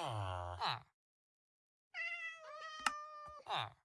啊啊啊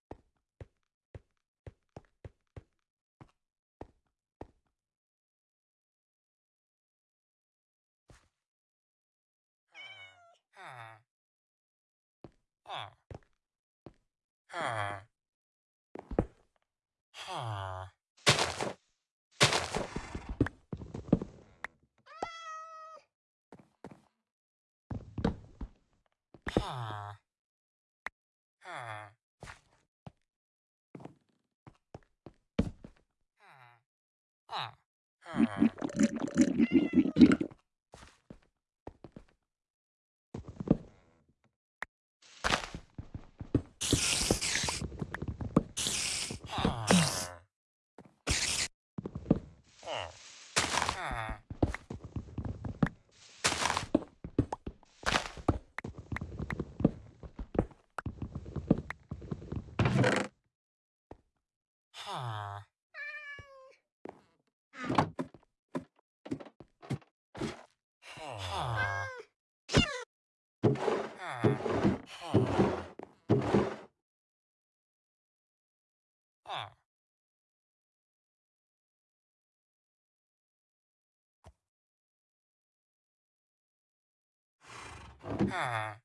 huh Ah. Ah. Ah.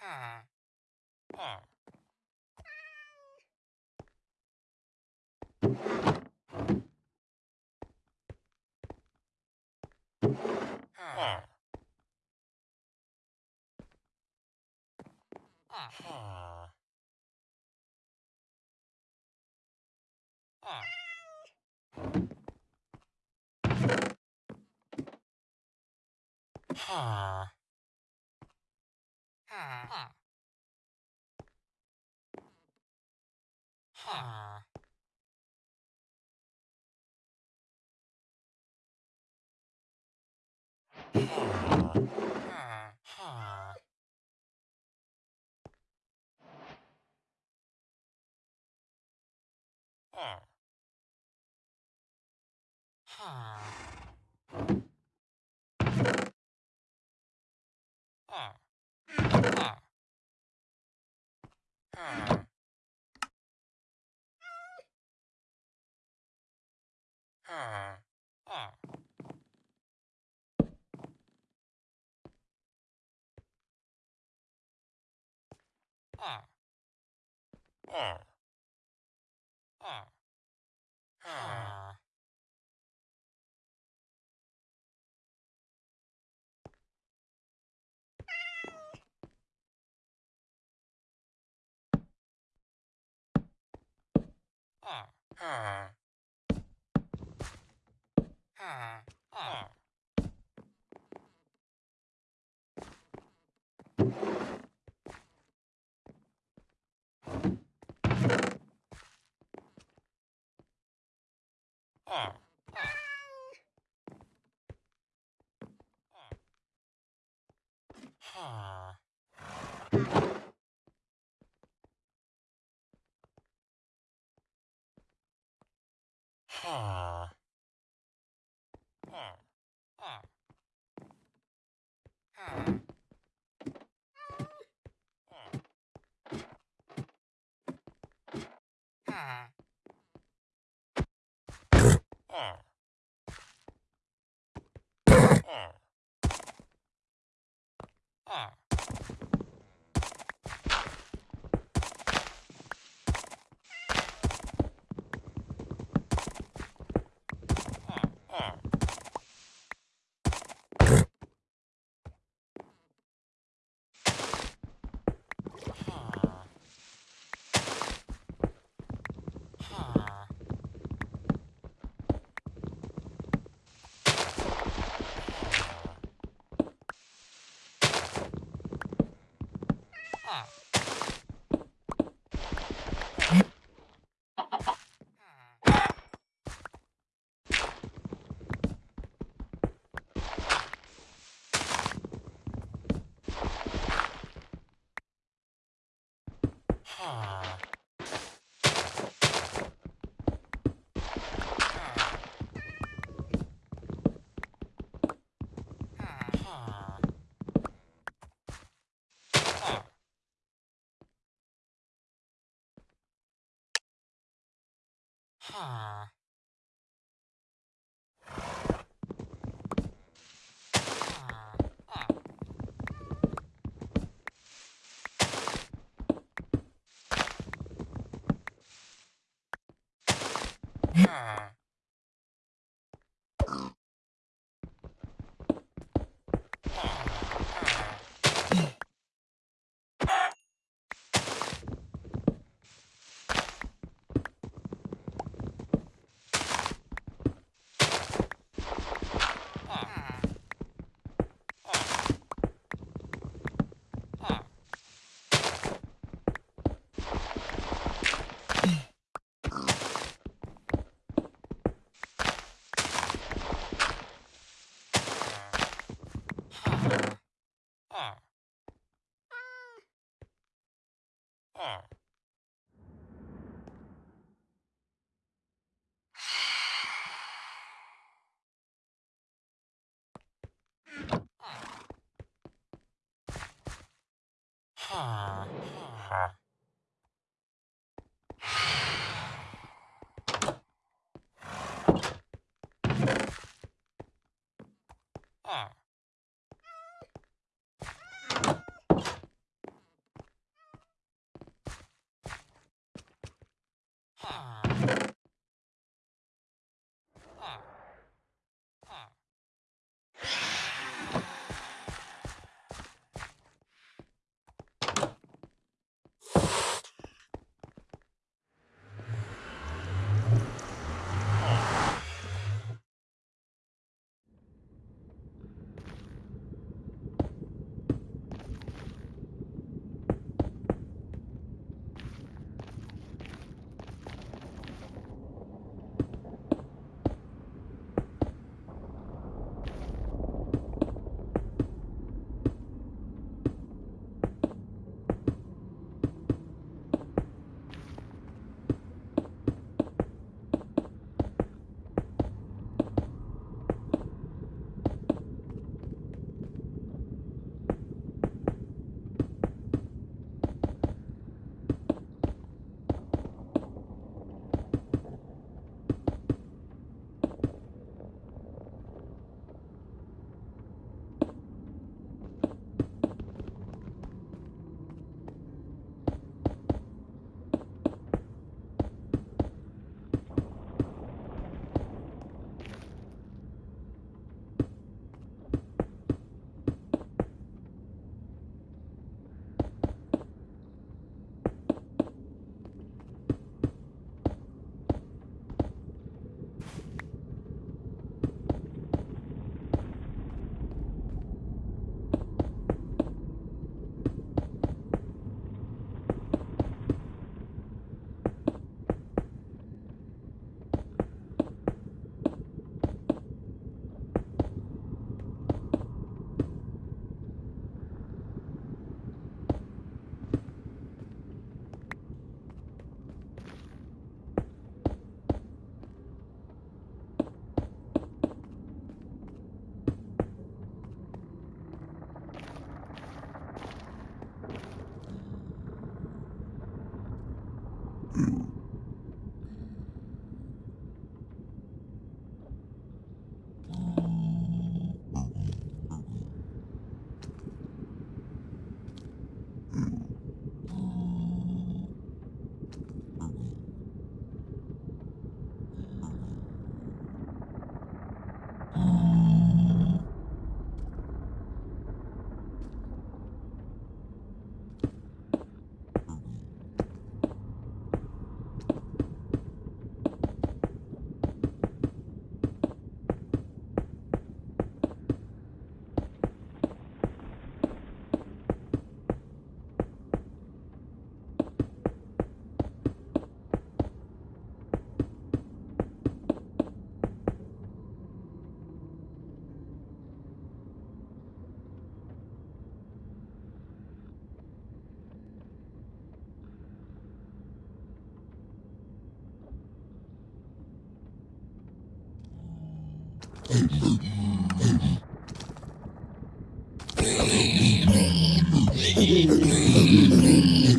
Ah. Ah. Ha. Ha. Ha. Ah. R R R R R R R Huh. Ah. Me. Thank you.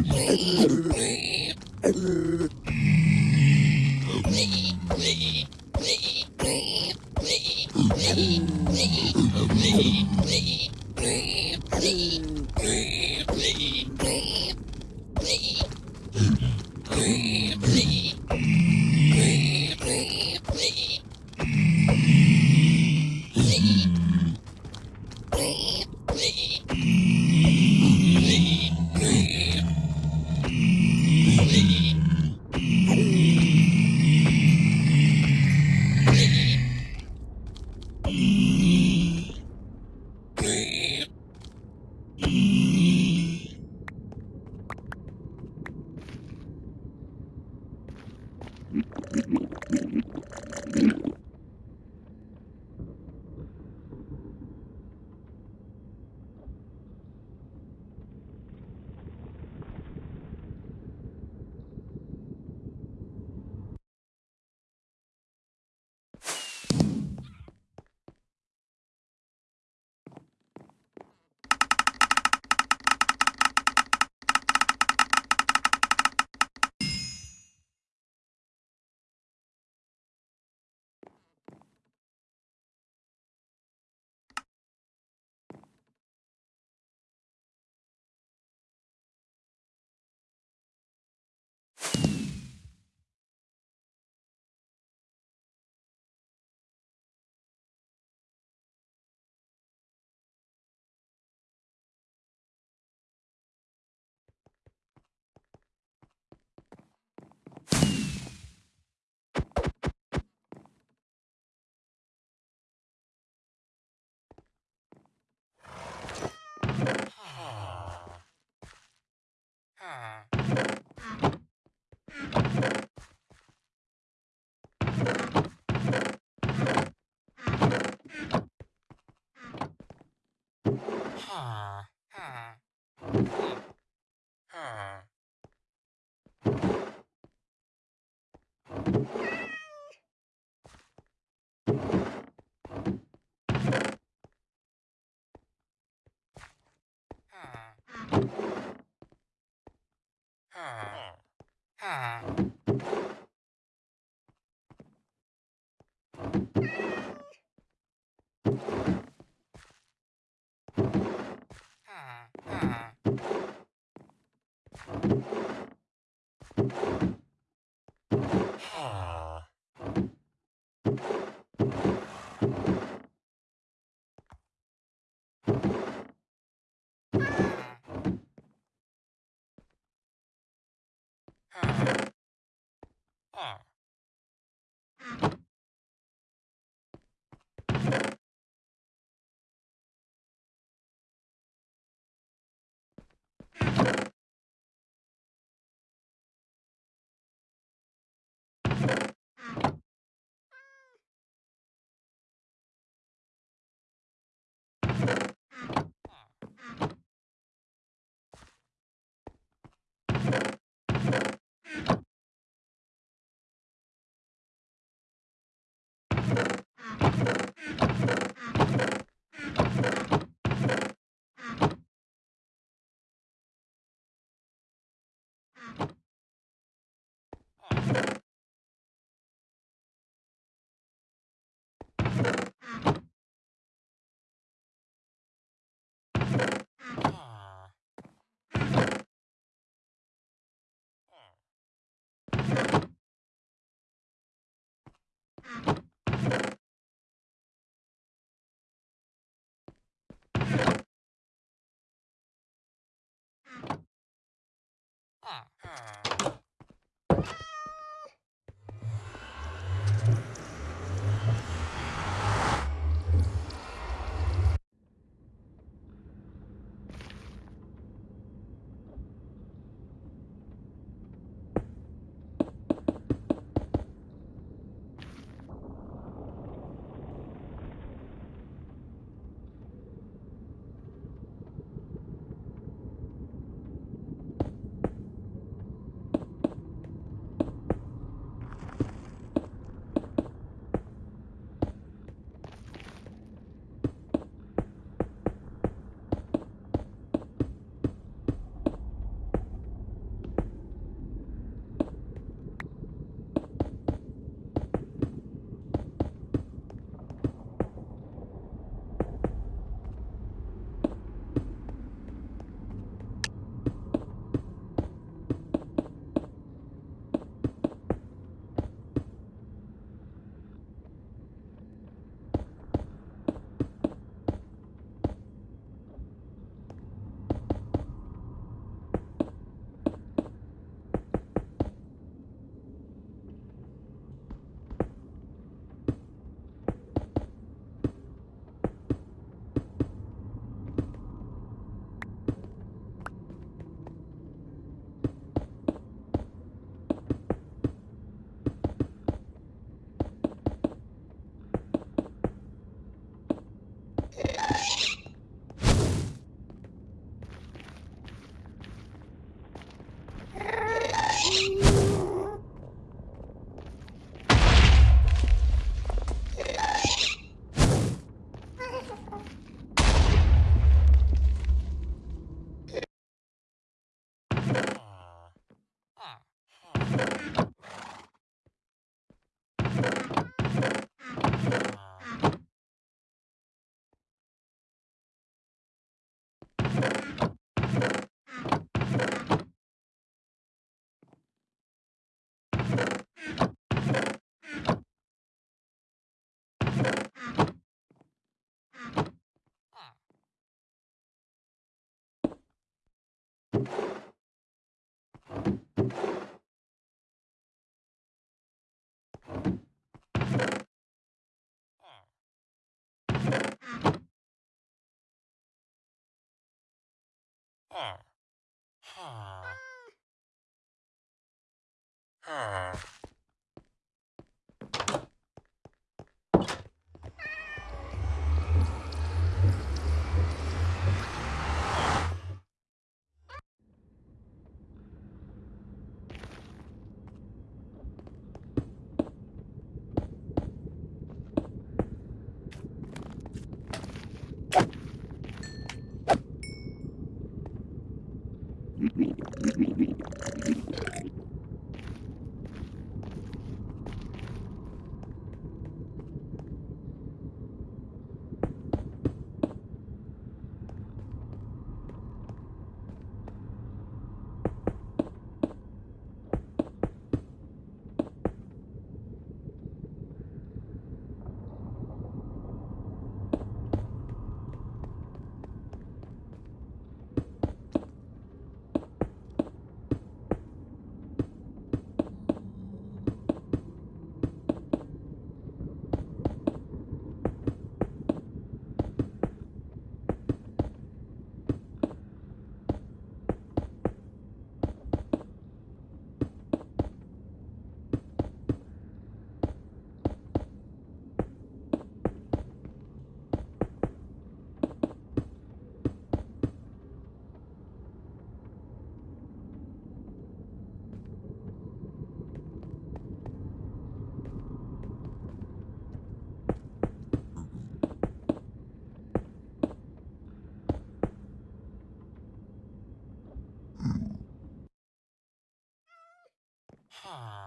Ah. Huh. Ah.